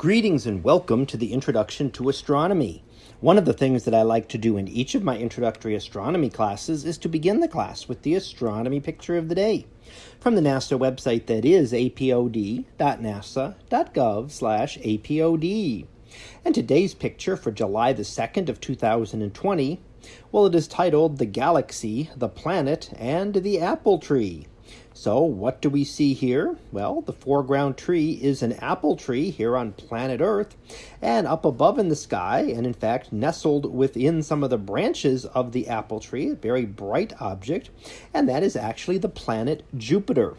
Greetings and welcome to the Introduction to Astronomy. One of the things that I like to do in each of my introductory astronomy classes is to begin the class with the astronomy picture of the day from the NASA website that is apod.nasa.gov/apod. And today's picture for July the 2nd of 2020, well it is titled The Galaxy, the Planet, and the Apple Tree. So what do we see here? Well, the foreground tree is an apple tree here on planet Earth, and up above in the sky, and in fact nestled within some of the branches of the apple tree, a very bright object, and that is actually the planet Jupiter.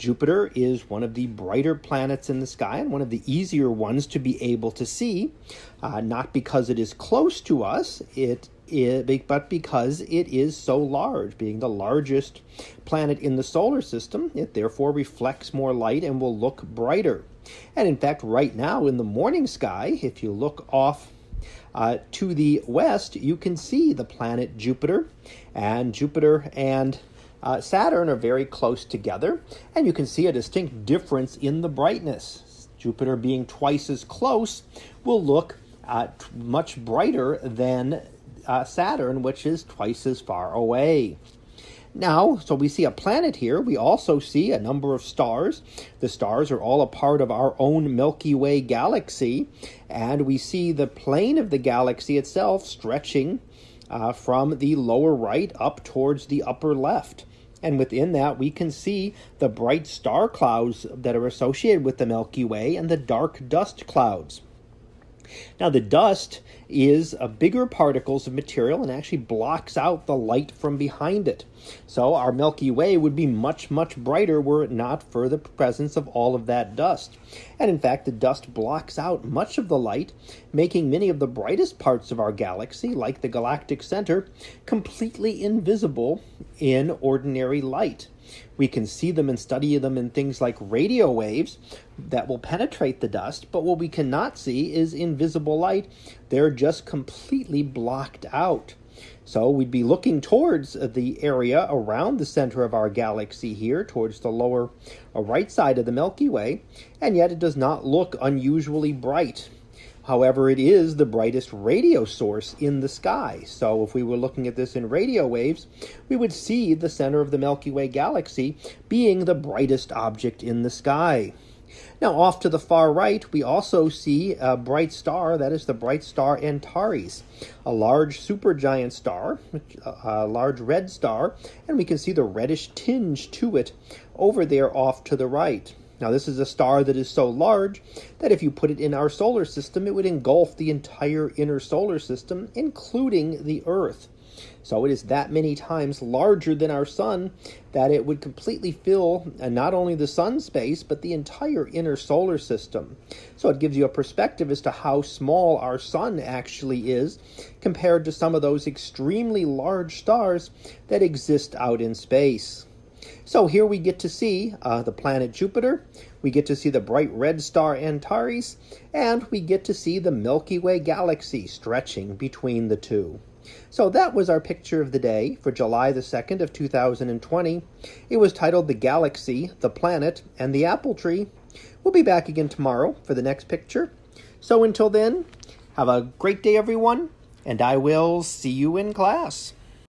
Jupiter is one of the brighter planets in the sky and one of the easier ones to be able to see, uh, not because it is close to us, it it, but because it is so large, being the largest planet in the solar system, it therefore reflects more light and will look brighter. And in fact, right now in the morning sky, if you look off uh, to the west, you can see the planet Jupiter, and Jupiter and uh, Saturn are very close together, and you can see a distinct difference in the brightness. Jupiter being twice as close will look uh, much brighter than uh, Saturn, which is twice as far away. Now, so we see a planet here. We also see a number of stars. The stars are all a part of our own Milky Way galaxy. And we see the plane of the galaxy itself stretching uh, from the lower right up towards the upper left. And within that, we can see the bright star clouds that are associated with the Milky Way and the dark dust clouds. Now the dust is a bigger particles of material and actually blocks out the light from behind it. So our Milky Way would be much, much brighter were it not for the presence of all of that dust. And in fact, the dust blocks out much of the light, making many of the brightest parts of our galaxy, like the galactic center, completely invisible in ordinary light. We can see them and study them in things like radio waves that will penetrate the dust, but what we cannot see is invisible light. They're just completely blocked out. So we'd be looking towards the area around the center of our galaxy here, towards the lower uh, right side of the Milky Way, and yet it does not look unusually bright. However, it is the brightest radio source in the sky. So if we were looking at this in radio waves, we would see the center of the Milky Way galaxy being the brightest object in the sky. Now, off to the far right, we also see a bright star, that is the bright star Antares, a large supergiant star, a large red star, and we can see the reddish tinge to it over there off to the right. Now, this is a star that is so large that if you put it in our solar system, it would engulf the entire inner solar system, including the Earth. So it is that many times larger than our sun that it would completely fill uh, not only the sun space, but the entire inner solar system. So it gives you a perspective as to how small our sun actually is compared to some of those extremely large stars that exist out in space. So here we get to see uh, the planet Jupiter, we get to see the bright red star Antares, and we get to see the Milky Way galaxy stretching between the two. So that was our picture of the day for July the 2nd of 2020. It was titled The Galaxy, the Planet, and the Apple Tree. We'll be back again tomorrow for the next picture. So until then, have a great day everyone, and I will see you in class.